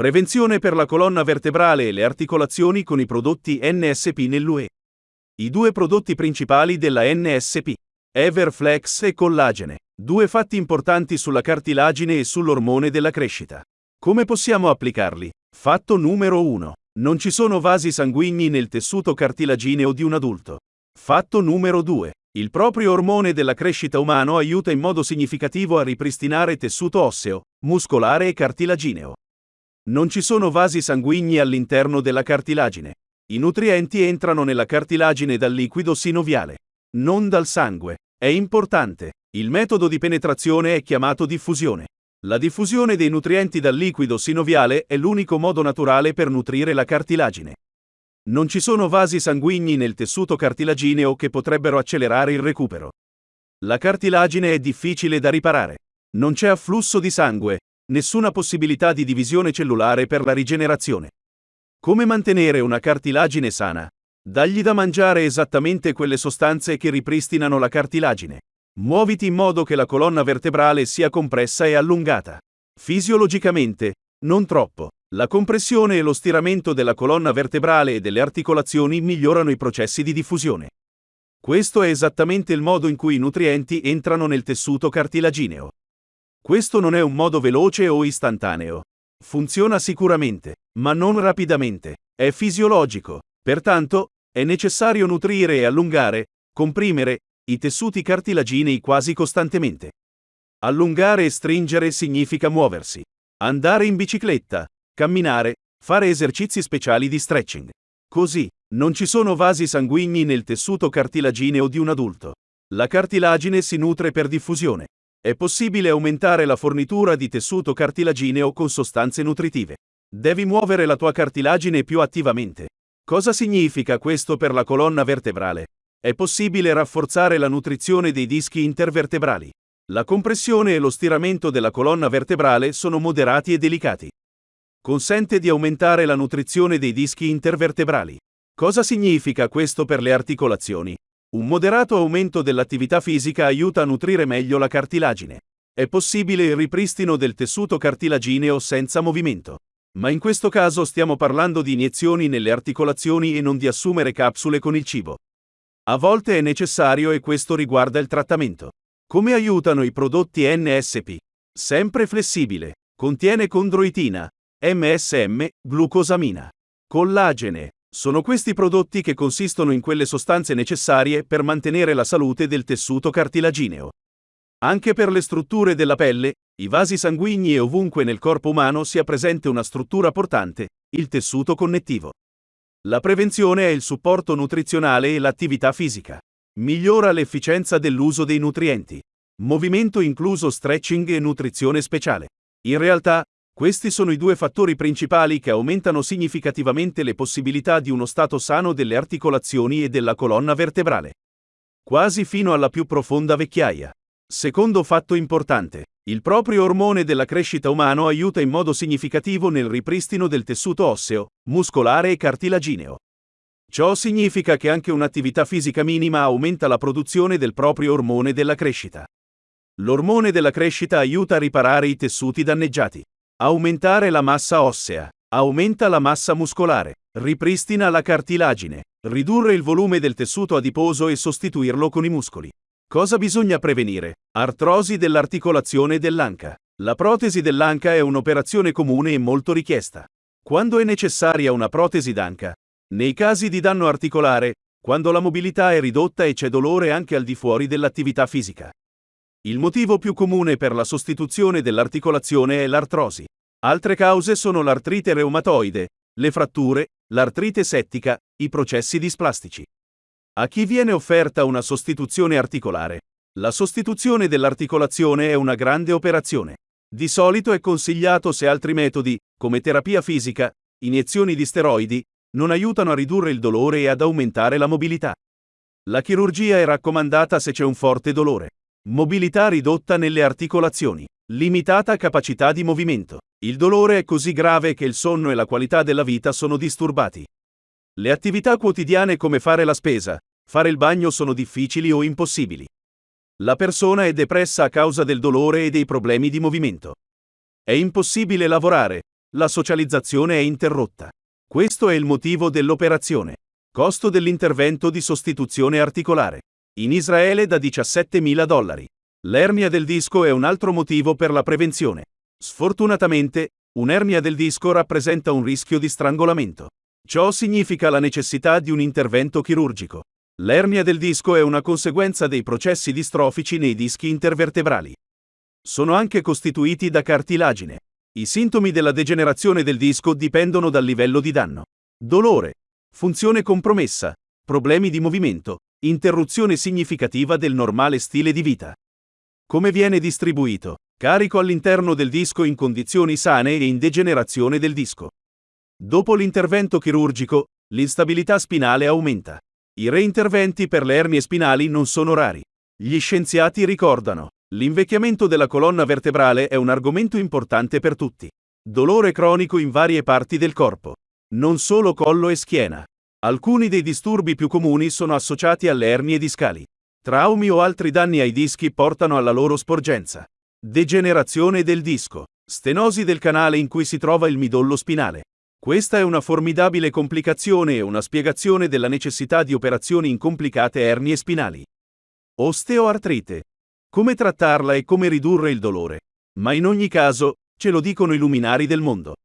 Prevenzione per la colonna vertebrale e le articolazioni con i prodotti NSP nell'UE. I due prodotti principali della NSP. Everflex e collagene. Due fatti importanti sulla cartilagine e sull'ormone della crescita. Come possiamo applicarli? Fatto numero 1. Non ci sono vasi sanguigni nel tessuto cartilagineo di un adulto. Fatto numero 2. Il proprio ormone della crescita umano aiuta in modo significativo a ripristinare tessuto osseo, muscolare e cartilagineo. Non ci sono vasi sanguigni all'interno della cartilagine. I nutrienti entrano nella cartilagine dal liquido sinoviale, non dal sangue. È importante. Il metodo di penetrazione è chiamato diffusione. La diffusione dei nutrienti dal liquido sinoviale è l'unico modo naturale per nutrire la cartilagine. Non ci sono vasi sanguigni nel tessuto cartilagineo che potrebbero accelerare il recupero. La cartilagine è difficile da riparare. Non c'è afflusso di sangue, nessuna possibilità di divisione cellulare per la rigenerazione. Come mantenere una cartilagine sana? Dagli da mangiare esattamente quelle sostanze che ripristinano la cartilagine. Muoviti in modo che la colonna vertebrale sia compressa e allungata. Fisiologicamente, non troppo. La compressione e lo stiramento della colonna vertebrale e delle articolazioni migliorano i processi di diffusione. Questo è esattamente il modo in cui i nutrienti entrano nel tessuto cartilagineo. Questo non è un modo veloce o istantaneo. Funziona sicuramente, ma non rapidamente. È fisiologico. Pertanto, è necessario nutrire e allungare, comprimere, i tessuti cartilaginei quasi costantemente. Allungare e stringere significa muoversi. Andare in bicicletta, camminare, fare esercizi speciali di stretching. Così, non ci sono vasi sanguigni nel tessuto cartilagineo di un adulto. La cartilagine si nutre per diffusione. È possibile aumentare la fornitura di tessuto cartilagineo con sostanze nutritive. Devi muovere la tua cartilagine più attivamente. Cosa significa questo per la colonna vertebrale? È possibile rafforzare la nutrizione dei dischi intervertebrali. La compressione e lo stiramento della colonna vertebrale sono moderati e delicati. Consente di aumentare la nutrizione dei dischi intervertebrali. Cosa significa questo per le articolazioni? Un moderato aumento dell'attività fisica aiuta a nutrire meglio la cartilagine. È possibile il ripristino del tessuto cartilagineo senza movimento. Ma in questo caso stiamo parlando di iniezioni nelle articolazioni e non di assumere capsule con il cibo. A volte è necessario e questo riguarda il trattamento. Come aiutano i prodotti NSP? Sempre flessibile. Contiene condroitina, MSM, glucosamina, collagene. Sono questi prodotti che consistono in quelle sostanze necessarie per mantenere la salute del tessuto cartilagineo. Anche per le strutture della pelle, i vasi sanguigni e ovunque nel corpo umano sia presente una struttura portante, il tessuto connettivo. La prevenzione è il supporto nutrizionale e l'attività fisica. Migliora l'efficienza dell'uso dei nutrienti. Movimento incluso stretching e nutrizione speciale. In realtà, questi sono i due fattori principali che aumentano significativamente le possibilità di uno stato sano delle articolazioni e della colonna vertebrale. Quasi fino alla più profonda vecchiaia. Secondo fatto importante. Il proprio ormone della crescita umano aiuta in modo significativo nel ripristino del tessuto osseo, muscolare e cartilagineo. Ciò significa che anche un'attività fisica minima aumenta la produzione del proprio ormone della crescita. L'ormone della crescita aiuta a riparare i tessuti danneggiati. Aumentare la massa ossea. Aumenta la massa muscolare. Ripristina la cartilagine. Ridurre il volume del tessuto adiposo e sostituirlo con i muscoli. Cosa bisogna prevenire? Artrosi dell'articolazione dell'anca. La protesi dell'anca è un'operazione comune e molto richiesta. Quando è necessaria una protesi d'anca? Nei casi di danno articolare, quando la mobilità è ridotta e c'è dolore anche al di fuori dell'attività fisica. Il motivo più comune per la sostituzione dell'articolazione è l'artrosi. Altre cause sono l'artrite reumatoide, le fratture, l'artrite settica, i processi displastici. A chi viene offerta una sostituzione articolare? La sostituzione dell'articolazione è una grande operazione. Di solito è consigliato se altri metodi, come terapia fisica, iniezioni di steroidi, non aiutano a ridurre il dolore e ad aumentare la mobilità. La chirurgia è raccomandata se c'è un forte dolore. Mobilità ridotta nelle articolazioni. Limitata capacità di movimento. Il dolore è così grave che il sonno e la qualità della vita sono disturbati. Le attività quotidiane come fare la spesa, fare il bagno sono difficili o impossibili. La persona è depressa a causa del dolore e dei problemi di movimento. È impossibile lavorare, la socializzazione è interrotta. Questo è il motivo dell'operazione. Costo dell'intervento di sostituzione articolare. In Israele da 17.000 dollari. L'ernia del disco è un altro motivo per la prevenzione. Sfortunatamente, un'ernia del disco rappresenta un rischio di strangolamento. Ciò significa la necessità di un intervento chirurgico. L'ernia del disco è una conseguenza dei processi distrofici nei dischi intervertebrali. Sono anche costituiti da cartilagine. I sintomi della degenerazione del disco dipendono dal livello di danno. Dolore, funzione compromessa, problemi di movimento, interruzione significativa del normale stile di vita. Come viene distribuito? Carico all'interno del disco in condizioni sane e in degenerazione del disco. Dopo l'intervento chirurgico, l'instabilità spinale aumenta. I reinterventi per le ernie spinali non sono rari. Gli scienziati ricordano, l'invecchiamento della colonna vertebrale è un argomento importante per tutti. Dolore cronico in varie parti del corpo. Non solo collo e schiena. Alcuni dei disturbi più comuni sono associati alle ernie discali. Traumi o altri danni ai dischi portano alla loro sporgenza. Degenerazione del disco. Stenosi del canale in cui si trova il midollo spinale. Questa è una formidabile complicazione e una spiegazione della necessità di operazioni in complicate ernie spinali. Osteoartrite. Come trattarla e come ridurre il dolore. Ma in ogni caso, ce lo dicono i luminari del mondo.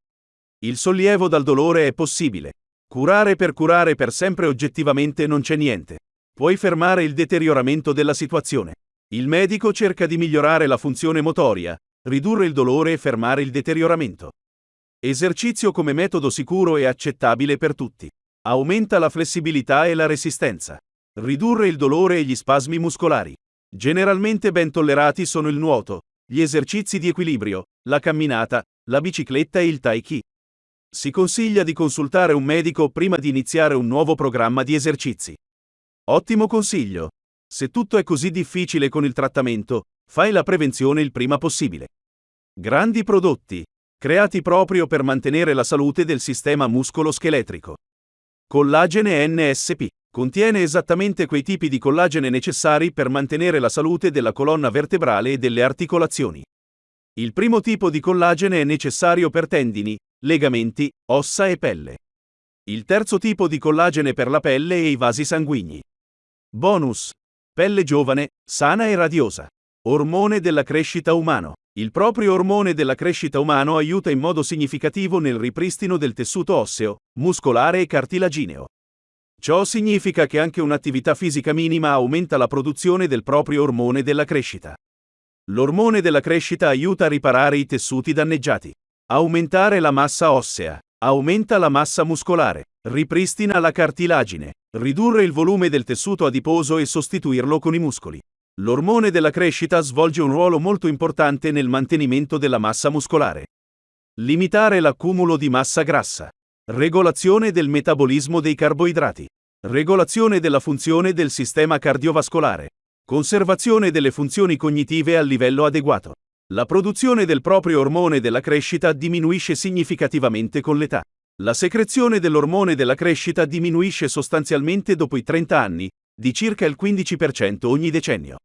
Il sollievo dal dolore è possibile. Curare per curare per sempre oggettivamente non c'è niente. Puoi fermare il deterioramento della situazione. Il medico cerca di migliorare la funzione motoria, ridurre il dolore e fermare il deterioramento. Esercizio come metodo sicuro e accettabile per tutti. Aumenta la flessibilità e la resistenza. Ridurre il dolore e gli spasmi muscolari. Generalmente ben tollerati sono il nuoto, gli esercizi di equilibrio, la camminata, la bicicletta e il tai chi. Si consiglia di consultare un medico prima di iniziare un nuovo programma di esercizi. Ottimo consiglio. Se tutto è così difficile con il trattamento, fai la prevenzione il prima possibile. Grandi prodotti, creati proprio per mantenere la salute del sistema muscolo-scheletrico. Collagene NSP contiene esattamente quei tipi di collagene necessari per mantenere la salute della colonna vertebrale e delle articolazioni. Il primo tipo di collagene è necessario per tendini, legamenti, ossa e pelle. Il terzo tipo di collagene per la pelle e i vasi sanguigni. Bonus. Pelle giovane, sana e radiosa. Ormone della crescita umano. Il proprio ormone della crescita umano aiuta in modo significativo nel ripristino del tessuto osseo, muscolare e cartilagineo. Ciò significa che anche un'attività fisica minima aumenta la produzione del proprio ormone della crescita. L'ormone della crescita aiuta a riparare i tessuti danneggiati. Aumentare la massa ossea. Aumenta la massa muscolare. Ripristina la cartilagine. Ridurre il volume del tessuto adiposo e sostituirlo con i muscoli. L'ormone della crescita svolge un ruolo molto importante nel mantenimento della massa muscolare. Limitare l'accumulo di massa grassa. Regolazione del metabolismo dei carboidrati. Regolazione della funzione del sistema cardiovascolare. Conservazione delle funzioni cognitive a livello adeguato. La produzione del proprio ormone della crescita diminuisce significativamente con l'età. La secrezione dell'ormone della crescita diminuisce sostanzialmente dopo i 30 anni, di circa il 15% ogni decennio.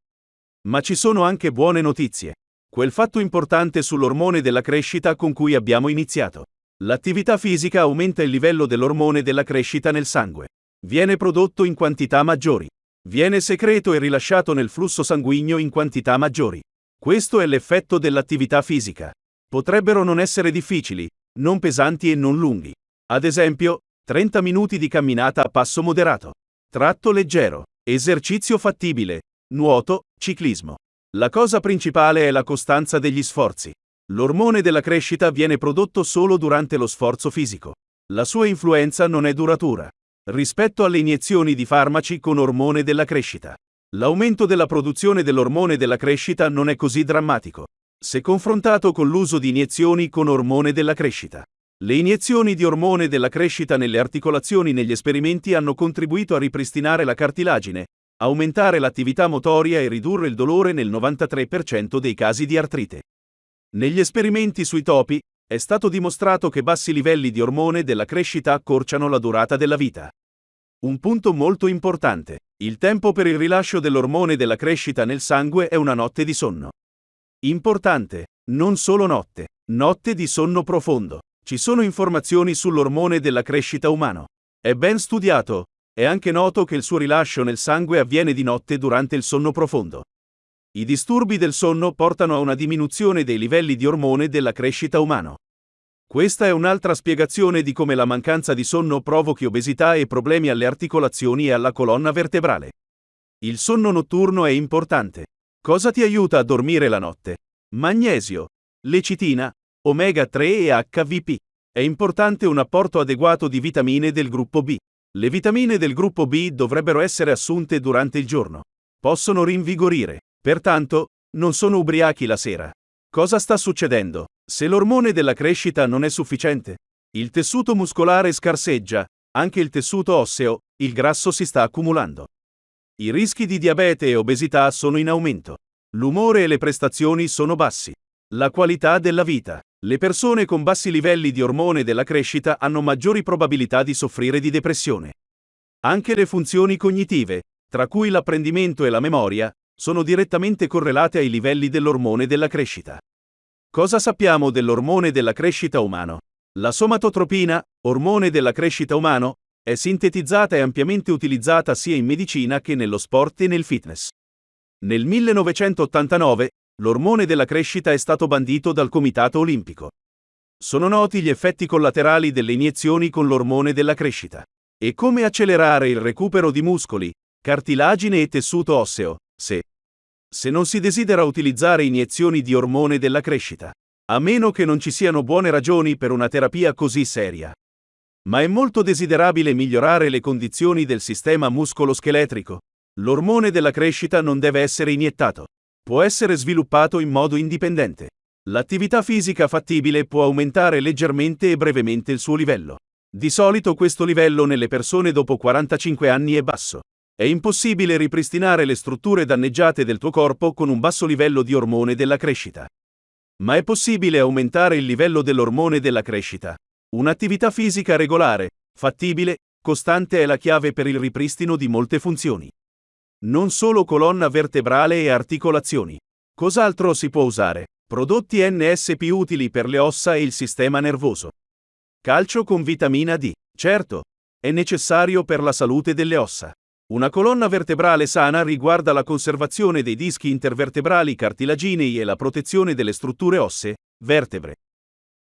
Ma ci sono anche buone notizie. Quel fatto importante sull'ormone della crescita con cui abbiamo iniziato. L'attività fisica aumenta il livello dell'ormone della crescita nel sangue. Viene prodotto in quantità maggiori. Viene secreto e rilasciato nel flusso sanguigno in quantità maggiori. Questo è l'effetto dell'attività fisica. Potrebbero non essere difficili, non pesanti e non lunghi. Ad esempio, 30 minuti di camminata a passo moderato. Tratto leggero. Esercizio fattibile. Nuoto, ciclismo. La cosa principale è la costanza degli sforzi. L'ormone della crescita viene prodotto solo durante lo sforzo fisico. La sua influenza non è duratura. Rispetto alle iniezioni di farmaci con ormone della crescita. L'aumento della produzione dell'ormone della crescita non è così drammatico, se confrontato con l'uso di iniezioni con ormone della crescita. Le iniezioni di ormone della crescita nelle articolazioni negli esperimenti hanno contribuito a ripristinare la cartilagine, aumentare l'attività motoria e ridurre il dolore nel 93% dei casi di artrite. Negli esperimenti sui topi, è stato dimostrato che bassi livelli di ormone della crescita accorciano la durata della vita. Un punto molto importante. Il tempo per il rilascio dell'ormone della crescita nel sangue è una notte di sonno. Importante. Non solo notte. Notte di sonno profondo. Ci sono informazioni sull'ormone della crescita umano. È ben studiato. È anche noto che il suo rilascio nel sangue avviene di notte durante il sonno profondo. I disturbi del sonno portano a una diminuzione dei livelli di ormone della crescita umano. Questa è un'altra spiegazione di come la mancanza di sonno provochi obesità e problemi alle articolazioni e alla colonna vertebrale. Il sonno notturno è importante. Cosa ti aiuta a dormire la notte? Magnesio, lecitina, omega 3 e HVP. È importante un apporto adeguato di vitamine del gruppo B. Le vitamine del gruppo B dovrebbero essere assunte durante il giorno. Possono rinvigorire. Pertanto, non sono ubriachi la sera. Cosa sta succedendo? Se l'ormone della crescita non è sufficiente, il tessuto muscolare scarseggia, anche il tessuto osseo, il grasso si sta accumulando. I rischi di diabete e obesità sono in aumento. L'umore e le prestazioni sono bassi. La qualità della vita. Le persone con bassi livelli di ormone della crescita hanno maggiori probabilità di soffrire di depressione. Anche le funzioni cognitive, tra cui l'apprendimento e la memoria, sono direttamente correlate ai livelli dell'ormone della crescita. Cosa sappiamo dell'ormone della crescita umano? La somatotropina, ormone della crescita umano, è sintetizzata e ampiamente utilizzata sia in medicina che nello sport e nel fitness. Nel 1989, l'ormone della crescita è stato bandito dal Comitato Olimpico. Sono noti gli effetti collaterali delle iniezioni con l'ormone della crescita. E come accelerare il recupero di muscoli, cartilagine e tessuto osseo, se se non si desidera utilizzare iniezioni di ormone della crescita. A meno che non ci siano buone ragioni per una terapia così seria ma è molto desiderabile migliorare le condizioni del sistema muscoloscheletrico. L'ormone della crescita non deve essere iniettato. Può essere sviluppato in modo indipendente. L'attività fisica fattibile può aumentare leggermente e brevemente il suo livello. Di solito questo livello nelle persone dopo 45 anni è basso. È impossibile ripristinare le strutture danneggiate del tuo corpo con un basso livello di ormone della crescita. Ma è possibile aumentare il livello dell'ormone della crescita. Un'attività fisica regolare, fattibile, costante è la chiave per il ripristino di molte funzioni. Non solo colonna vertebrale e articolazioni. Cos'altro si può usare? Prodotti NSP utili per le ossa e il sistema nervoso. Calcio con vitamina D. Certo, è necessario per la salute delle ossa. Una colonna vertebrale sana riguarda la conservazione dei dischi intervertebrali cartilaginei e la protezione delle strutture ossee, vertebre.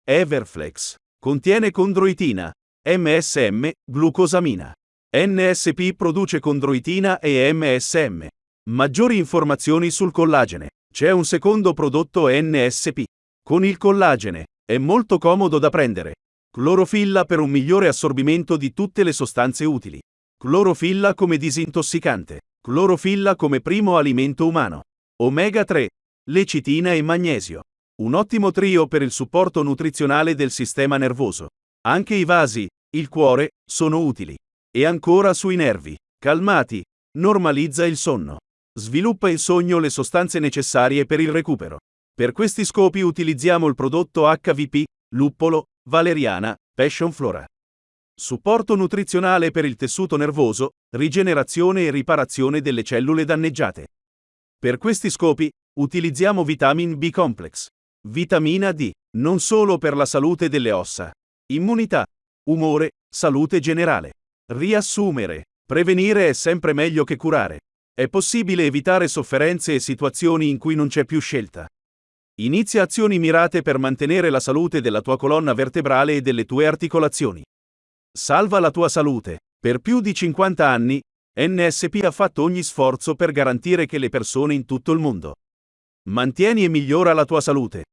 Everflex. Contiene condroitina, MSM, glucosamina. NSP produce condroitina e MSM. Maggiori informazioni sul collagene. C'è un secondo prodotto NSP. Con il collagene. È molto comodo da prendere. Clorofilla per un migliore assorbimento di tutte le sostanze utili. Clorofilla come disintossicante. Clorofilla come primo alimento umano. Omega 3. Lecitina e magnesio. Un ottimo trio per il supporto nutrizionale del sistema nervoso. Anche i vasi, il cuore, sono utili. E ancora sui nervi. Calmati. Normalizza il sonno. Sviluppa il sogno le sostanze necessarie per il recupero. Per questi scopi utilizziamo il prodotto HVP, luppolo, valeriana, passion flora. Supporto nutrizionale per il tessuto nervoso, rigenerazione e riparazione delle cellule danneggiate. Per questi scopi, utilizziamo vitamin B complex. Vitamina D, non solo per la salute delle ossa. Immunità, umore, salute generale. Riassumere. Prevenire è sempre meglio che curare. È possibile evitare sofferenze e situazioni in cui non c'è più scelta. Inizia azioni mirate per mantenere la salute della tua colonna vertebrale e delle tue articolazioni. Salva la tua salute. Per più di 50 anni, NSP ha fatto ogni sforzo per garantire che le persone in tutto il mondo Mantieni e migliora la tua salute.